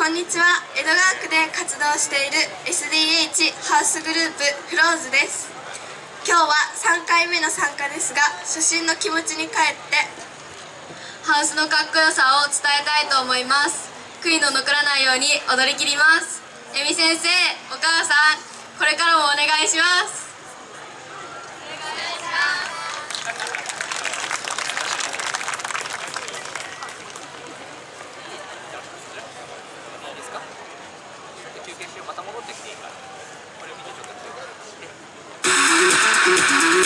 こんにちは。江戸川区で活動している SDH ハウスグループフローズです。今日は3回目の参加ですが初心の気持ちに帰ってハウスのかっこよさを伝えたいと思います。悔いの残らないように踊りきります。えみ先生お母さんこれからもお願いします。休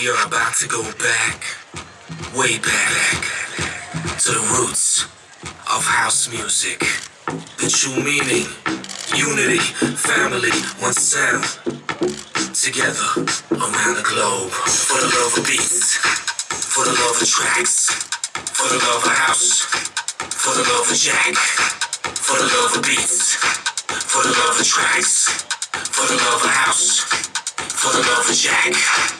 We are about to go back, way back, to the roots of house music. The true meaning, unity, family, one sound. Together around the globe. For the love of beats, for the love of tracks, for the love of house, for the love of jack, for the love of beats, for the love of tracks, for the love of house, for the love of jack.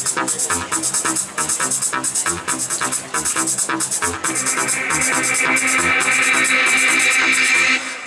Thank you.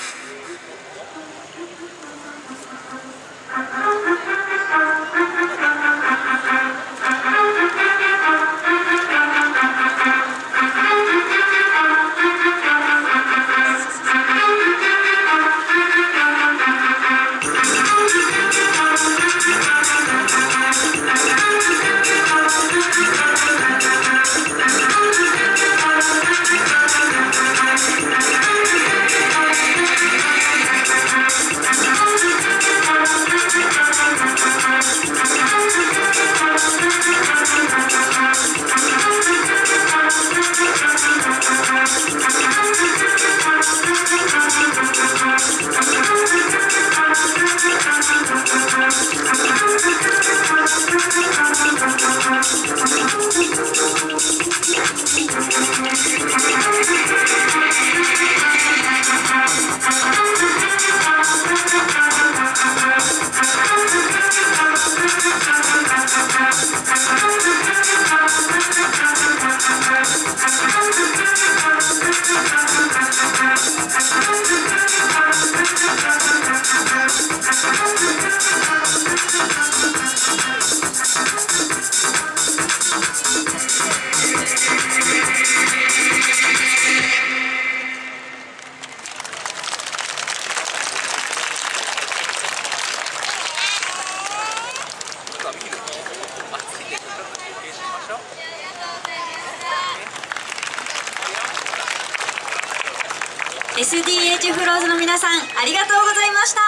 SDH フローズの皆さんありがとうございました。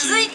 続いて